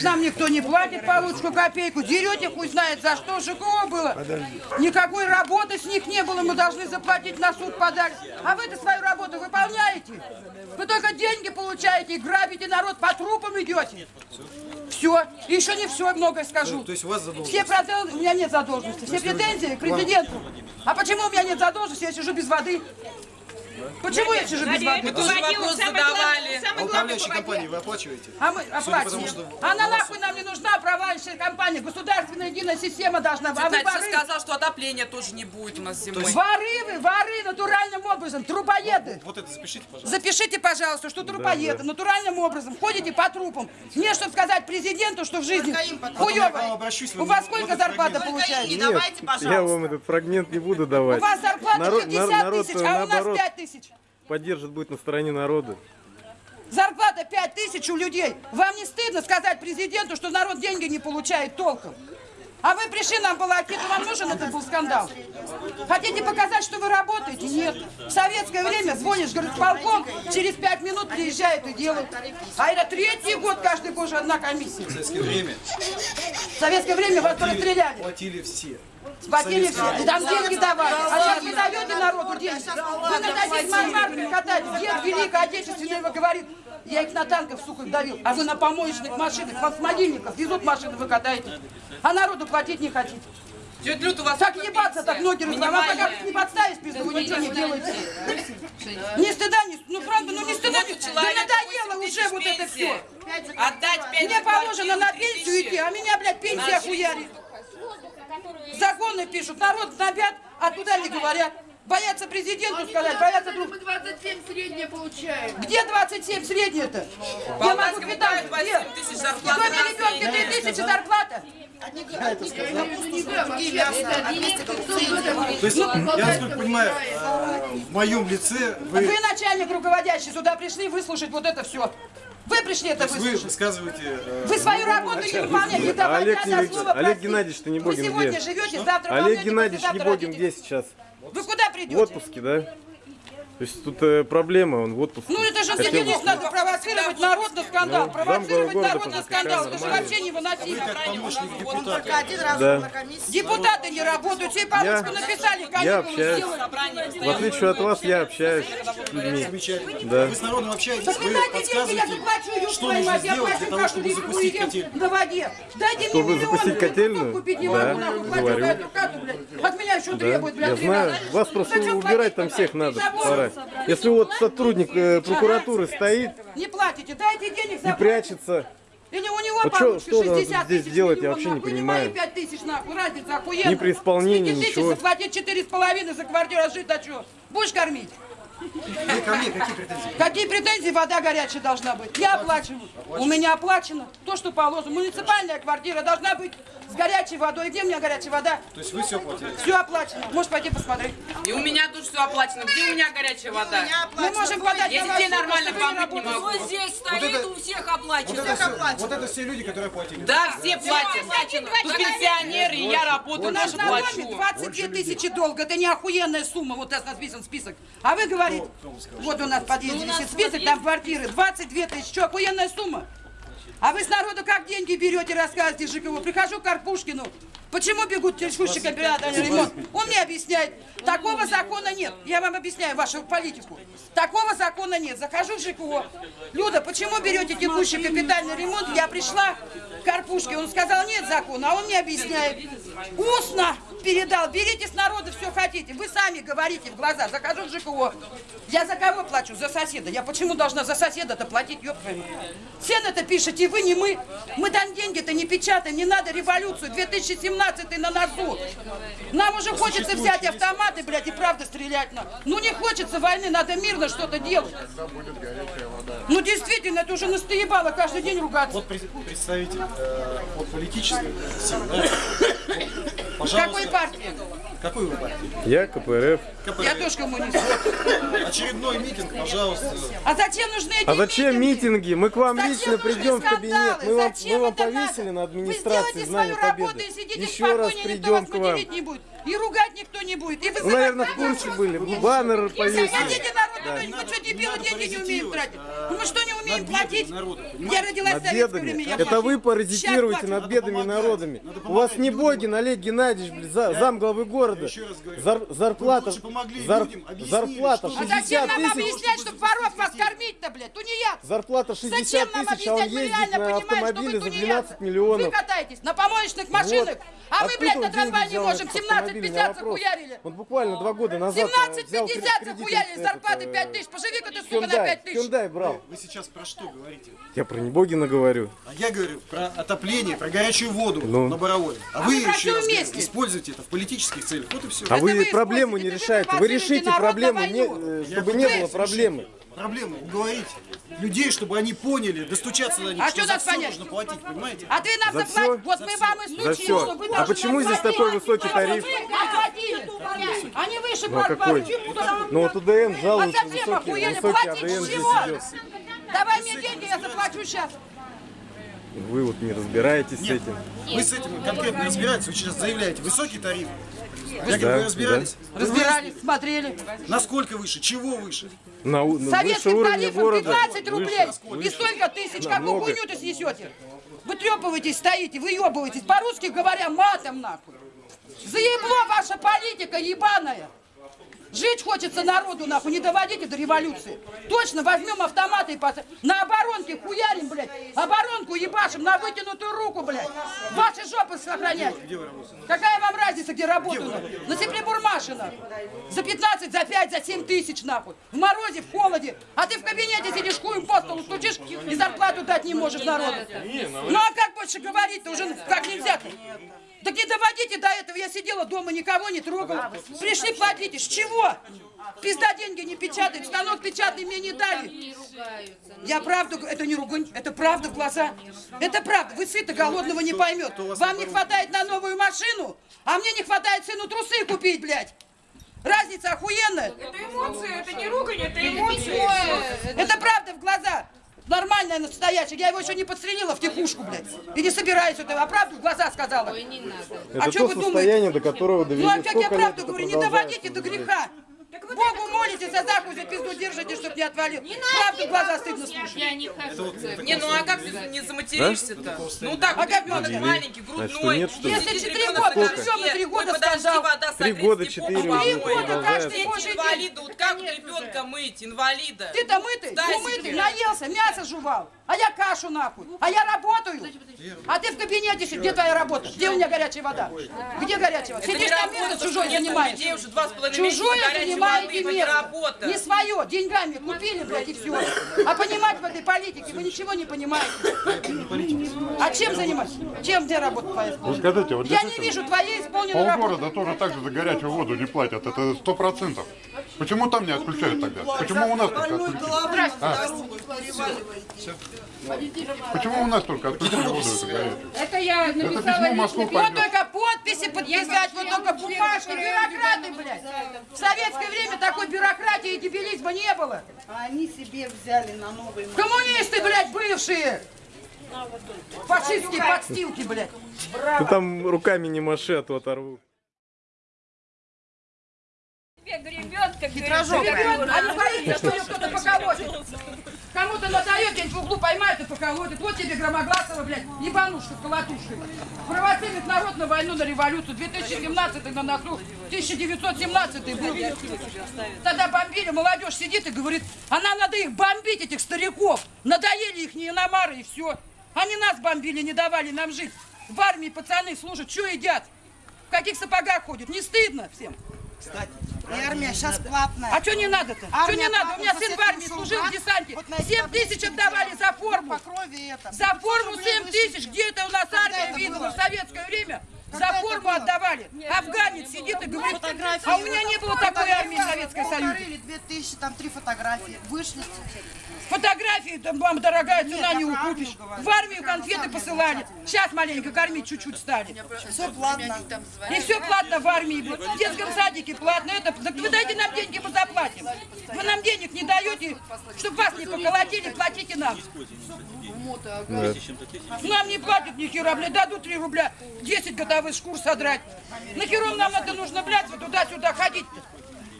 Денег нам никто не платит получку копейку. Дерете, хуй знает за что. ЖКО было. Никакой работы с них не было. Мы должны заплатить на суд подать. А вы-то свою работу выполняете? Вы только деньги получаете и грабите народ, по трупам идете. Все. И еще не все, многое скажу. То есть у вас задолженность? Все претензии, у меня нет задолженности. Все претензии к президенту. А почему у меня нет задолженности, я сижу без воды? Почему я сижу без воды? Мы тоже вопрос задавали. А управляющей компании вы оплачиваете? А мы оплачиваем. что- Она нахуй нам не нужна, управляющая компания. Государственная единая система должна быть. А вы воры, сказал, что отопления тоже не будет у нас зимой. воры вы, воры натуральным образом, трупоеды. Вот это запишите, пожалуйста. Запишите, пожалуйста, что трупоеды натуральным образом ходите по трупам. Мне, чтобы сказать президенту, что в жизни хуёво. У вас сколько зарплата получаете? Нет, я вам этот фрагмент не буду давать. У вас зарплата народ, 50 народ, тысяч, а у нас наоборот 5 тысяч. Поддержит будет на стороне народа. Зарплата 5 тысяч у людей. Вам не стыдно сказать президенту, что народ деньги не получает толком? А вы пришли нам балакету, вам нужен этот был скандал? Хотите показать, что вы работаете? Нет. В советское время звонишь, говорит, полком, через пять минут приезжают и делают. А это третий год, каждый божий одна комиссия. В советское время В советское время вас расстреляли. платили все. Сплатили все. И там деньги давали. А сейчас вы даете народу деньги. Вы на таких мармарках катаетесь. Дед Великой Отечественной говорит, я их на танках, сука, давил. А вы на помоечных машинах, вас с могильников везут машины, вы катаете. А народу платить не хотите. Тетя Люд, у вас Так ебаться, так ноги разломать. Минимальная. как не подставишь пизду, вы ничего не делаете. Ни стыда, ни... Ну, правда, ну не стыда. Да надоело 8 уже вот это все. Отдать 5 Мне положено на пенсию идти, а меня, блядь, пенсия хуярит. Законы пишут, народ гнобят, а туда не говорят. Боятся президенту сказать, боятся друг... Мы 27 среднее получаем. Где 27 среднее-то? Я могу квитанцию. дают Где? 8 тысяч зарплаты доме на ребенка среднее. 3 тысячи зарплата. То есть, я насколько понимаю, э, в моем лице вы, Вы начальник руководящий, сюда пришли выслушать вот это все. Вы пришли это то есть вы выслушать. высказываете... э, Вы свою работу не выполняете, Олег Олег. Геннадьевич, ты не Вы будем сегодня где? живете, завтра Олег Геннадьевич не будем родитесь. где сейчас? Вы куда В придете? отпуске, да? То есть тут э, проблема, он в отпуске. Ну это же Хотел здесь надо провоцировать народ на скандал, Ну, провоцировать народ на скандал. Это же вообще невыносимо. помощник депутата. Один раз Да. на комиссии. Депутаты не работают, все получку написали, Я общаюсь. сделали. В отличие от вас, я общаюсь с людьми. Замечательно. Да. Вы с народом общаетесь, Так вы вы дайте деньги, я подсказываете, заплачу, ёб что нужно я сделать плачу для того, чтобы запустить котельную. на воде. Дайте Чтобы мне миллион, запустить блядь, котельную? купить не Да, могу, говорю. От меня еще требуют, блядь, Я знаю, вас просто убирать там всех надо, Забор. Пора. Если вот сотрудник э, прокуратуры стоит Не платите, дайте денег и за прячется, Или у него Вот получше что- надо 60 здесь тысяч делать, я вообще не нахуй, понимаю. мои 5 тысяч, нахуй, разница охуенная. Ни при исполнении, С 5 тысяч ничего. заплатить 4,5 за квартиру, а жить, а что? Будешь кормить? Ко мне какие претензии? Какие претензии? Вода горячая должна быть. Я оплачиваю. У меня оплачено то, что положено. Муниципальная квартира должна быть с горячей водой. Где у меня горячая вода? То есть вы все платили? Все оплачено. Можешь пойти посмотреть. И у меня тут все оплачено. Где у меня горячая вода? Мы можем подать Я вас детей нормально помыть не могу. здесь стоит, у всех оплачено. Вот это, все, вот люди, которые платили. Да, все платят. Тут пенсионеры, и я работаю, У нас тоже на доме плачу. 22 тысячи долга. Это не охуенная сумма. Вот у нас написан список. А вы говорите, вот у нас в подъезде висит список, там квартиры. 22 тысячи. Что, охуенная сумма? А вы с народу как деньги берете, рассказываете ЖКО. Прихожу к Карпушкину. Почему бегут текущий кооперативный ремонт? Он мне объясняет, такого закона нет. Я вам объясняю вашу политику. Такого закона нет. Захожу в ЖКО. Люда, почему берете текущий капитальный ремонт? Я пришла к Карпушке. Он сказал, нет закона. А он мне объясняет. Устно передал. Берите с народа все хотите. Вы сами говорите в глаза. Захожу в ЖКО. Я за кого плачу? За соседа. Я почему должна за соседа-то платить? Мать. Цены-то пишете вы, не мы. Мы там деньги-то не печатаем. Не надо революцию. 2017 на носу. Нам уже хочется взять автоматы, блядь, и правда стрелять на. Ну не хочется войны, надо мирно что-то делать. Ну действительно, это уже настоебало каждый день ругаться. Вот пред- представитель э, от политической силы, да? Пожалуйста. Какой партии? Какой вы партии? я КПРФ. КПРФ. Я тоже коммунист. Очередной митинг, пожалуйста. А зачем нужны эти А зачем митинги? Мы к вам Зачем лично придем в кабинет. Мы вам, мы вам повесили надо? на Вы администрации работу победы. и сидите Еще раз придем вас к вам. материть не будет. И ругать никто не будет. И Вы, наверное, в курсе были. Баннер Хотите повесили. Ну, Не мы что, не дебилы, деньги не умеем тратить? а, Ну мы что, не умеем платить? народа, Я родилась в Над советское время, бедами. я Это вы паразитируете над бедными помогать. народами. У вас не. Богин Олег Геннадьевич, блин, за- зам главы города. еще раз говорю. Зар- Вы зарплата, зар- зарплата что А 60 зачем нам тысяч, объяснять, чтобы воров вас кормить-то, блядь? Тунеядцы. зарплата Зачем 60 нам тысяч, а он ездит реально на вы автомобиле за тунеядцы. 12 Вы миллионов. катаетесь на помоечных машинах, а мы, блядь, на трамвае не можем на этот автомобиль? У меня 17-50 вопрос. захуярили. Он буквально два года назад э, взял 17-50 кредит захуярили, зарплаты 5 тысяч. Поживи-ка ты, сука, на 5 тысяч. Hyundai брал. Вы сейчас про что говорите? Я про Небогина говорю. А я говорю про отопление, про горячую воду Ну. на Боровое. А, А вы еще раз говорю, используете это в политических целях. Вот и все. А Это вы вы проблему не решаете. вы решите проблему, не, э, Я чтобы не пытаюсь было решить проблемы. Проблемы уговорить людей, чтобы они поняли, достучаться до них, А что что за нас все понять? нужно платить, понимаете? А ты нам За вот мы вам и За случили, что вы А почему здесь платить. такой высокий тариф? Они выше Ну а какой? Ну вот УДН жалуется совсем высокий, охуели, высокий платить АДН с здесь идет. Давай мне деньги, я заплачу сейчас. Вы вот не разбираетесь с Нет, этим. вы с этим конкретно разбираетесь, вы сейчас заявляете высокий тариф. Говорю, Да, вы разбирались? Вы Разбирались, смотрели. Насколько выше, чего выше? На, на Советским тарифом города. 15 рублей выше. и столько тысяч. Какую Намного. хуйню-то снесете? Вы трепываетесь, стоите, выебываетесь. По-русски говоря, матом нахуй. Заебло ваша политика ебаная. Жить хочется народу, нахуй, не доводите до революции. Точно, возьмем автоматы и пос... на оборонке хуярим, блядь. Оборонку ебашим на вытянутую руку, блядь. Ваши жопы сохранять. Какая вам разница, где работаю? На Сеплебурмаше, нахуй. За 15, за 5, за 7 тысяч, нахуй. В морозе, в холоде. А ты в кабинете сидишь, хуем по столу стучишь и зарплату дать не можешь народу. Ну а как больше говорить-то? Уже как нельзя-то? Так не доводите до этого. Я сидела дома, никого не трогала. Пришли, платите. С чего? Пизда деньги не печатает. Станок печатный мне не дали. Я правду, это не ругань, это правда в глаза. Это правда. Вы сыто голодного не поймет. Вам не хватает на новую машину, а мне не хватает сыну трусы купить, блядь. Разница охуенная. Это эмоции, это не ругань, это эмоции. Это правда в глаза. Нормальная, настоящая. Я его еще не подстрелила в тихушку, блядь. И не собираюсь этого. А правду в глаза сказала. Это а что то вы состояние, до которого довели. Ну а как я правду это говорю, не доводите до блядь? греха. Богу молитесь, а Заху за пизду держите, чтоб не отвалил. Правду в глаза стыдно слушать. Не, ну а как ты не заматеришься-то? Ну так, А как ребенок маленький, грудной. нет, что ли? Если четыре года, всё, на торте, три года ой, подожди, скандал. вода Три согреть, года, не четыре уже помой. года продолжается. каждый божий день. Инвалида, вот как ребенка мыть, инвалида? Ты-то мытый, умытый, наелся, мясо жевал. А я кашу нахуй. А я работаю. А ты в кабинете сидишь. Где твоя работа? Где у меня горячая вода? Где горячая вода? Сидишь не там место нет занимаешь. Чужое горячей воды, это не место. работа. Не свое. Деньгами купили, блядь, и все. А понимать в этой политике вы ничего не понимаете. А чем занимаетесь? Чем где работать по Вы скажите, вот Я не вижу твоей исполненной работы. полгорода тоже так же за горячую воду не платят, это сто процентов. Почему там не отключают тогда? Почему у нас только отключили? А? Почему у нас только отключили воду эту горячую? Это я Это написала письмо в Москву Вот только подписи подписать, вот только бумажки, бюрократы, блядь. В советское время такой бюрократии и дебилизма не было. А они себе взяли на новый ма- Коммунисты, блядь, бывшие. Фашистские подстилки, блядь. Ты там руками не маши, а то оторвут. Ребят, а не боится, что ее кто-то поколотит. Кому-то надает, где-нибудь в углу поймают и поколотит. Вот тебе Громогласова, блядь, ебанушка с колотушкой. Провоцирует народ на войну, на революцию. 2017 на носу, 1917 был. Тогда бомбили, молодежь сидит и говорит, а нам надо их бомбить, этих стариков. Надоели их иномары и все. Они нас бомбили, не давали нам жить. В армии пацаны служат, что едят? В каких сапогах ходят? Не стыдно всем? И армия сейчас платная. А что не надо-то? Что не надо? У меня сын в армии служил в десанте. Вот на эти 7 таблички тысяч отдавали за форму. За форму 7 рублей тысяч. Где это у нас армия видела в советское время? За форму было? отдавали. Афганец сидит и говорит, Фотографии. а у меня не было такой армии в Советском Союзе. Две тысячи, там три фотографии. Вышли. Фотографии, там, мама дорогая, цена Нет, не укупишь. армию говорю. В армию конфеты посылали. Сейчас маленько кормить чуть-чуть стали. Все платно. И все платно в армии, блядь. в детском садике платно. Это, так вы дайте нам деньги, мы заплатим. Вы нам денег не даете, чтобы вас не поколотили, платите нам. Нам не платят ни хера, блядь, дадут 3 рубля, 10 годовых шкур содрать. Нахером нам это нужно, блядь, вот туда-сюда ходить-то?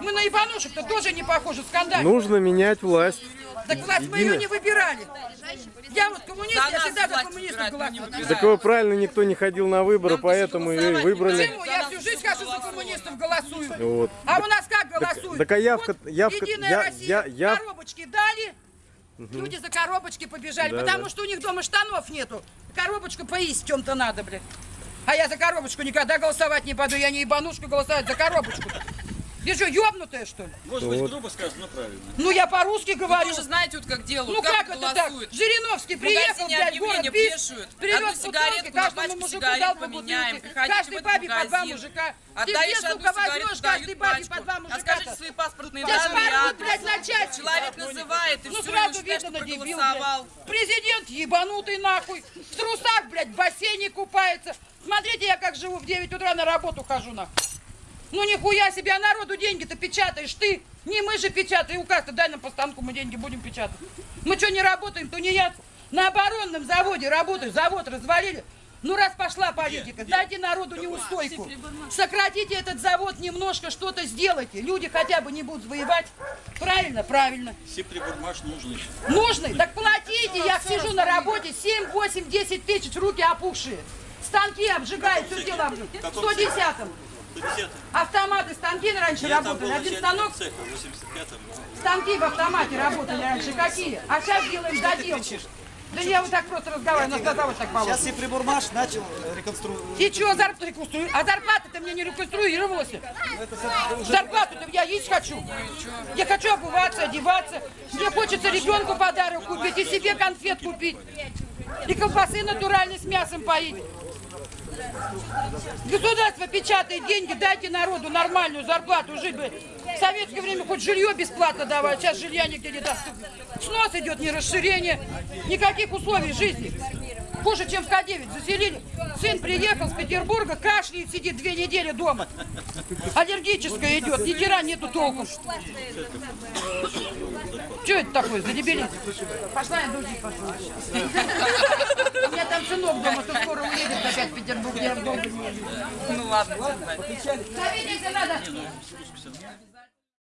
Мы на ебанушек-то тоже не похожи, скандально. Нужно менять власть. так власть мы ее не выбирали. Я вот коммунист, я всегда за коммунистов голосую. Так его правильно никто не ходил на выборы, поэтому и голосовать выбрали. Почему? Я всю жизнь хожу за коммунистов, голосую. Вот. А у нас как голосуют? так а явка- Вот явка- Единая я- Россия я- я- коробочки дали, люди за коробочки побежали, Да, потому да. что у них дома штанов нету. Коробочку поесть в чем-то надо, блядь. А я за коробочку никогда голосовать не пойду, я не ебанушку голосовать за коробочку. Ты что, ёбнутая, что ли? Может быть, грубо сказано, но правильно. Ну, я по-русски Вы говорю. тоже знаете, вот как делают, Ну как, как, это так? Жириновский приехал, блядь, город вешают. привез Одну бутылки, каждому мужику дал по поменяем. бутылке. Каждой бабе по два мужика. Отдаешь одну сука, сигарету, возьмешь каждой бабе по два А мужика? скажите свои паспортные данные блядь, адрес. на части. Человек называет, и Ну все, сразу видно на дебил, блядь. Президент ебанутый нахуй. В трусах, блядь, в бассейне купается. Смотрите, я как живу, в 9 утра на работу хожу нахуй. Ну нихуя себе, а народу деньги-то печатаешь ты. Не мы же печатаем, указ-то дай нам по станку, мы деньги будем печатать. Мы что, не работаем, то не я. На оборонном заводе работаю, завод развалили. Ну раз пошла политика, дайте народу неустойку. Сократите этот завод немножко, что-то сделайте. Люди хотя бы не будут воевать. Правильно, правильно. Сиприбурмаш нужный. Нужны? Так платите, я сижу на работе, 7, 8, 10 тысяч, руки опухшие. Станки обжигают, все дело обжигают. 110-м. 110 Автоматы, станки раньше Я работали. Один станок, цеха в 85-м. станки в автомате работали раньше. Какие? А сейчас делаем доделку. Да я вот так просто разговариваю, нас на завод так положено. Сейчас Сиприбурмаш начал реконструировать. И что, зарплату реконструю? А зарплата-то мне не реконструировалась. Зарплату-то я есть хочу. Я хочу обуваться, одеваться. Мне хочется ребенку подарок купить и себе конфет купить. И колбасы натуральной с мясом поить. Государство печатает деньги, дайте народу нормальную зарплату жить бы. В советское время хоть жилье бесплатно давали, сейчас жилья нигде не даст. Снос идет, не расширение, никаких условий жизни. Хуже, чем в К9 заселили. Сын приехал с Петербурга, кашляет, сидит две недели дома. Аллергическая идет, ни хера нету толком. Что это такое за дебилизм? Пошла я дудить пошла. У меня там сынок дома, что скоро уедет опять в Петербург, я долго не. Ну ладно, знать. Завидите надо.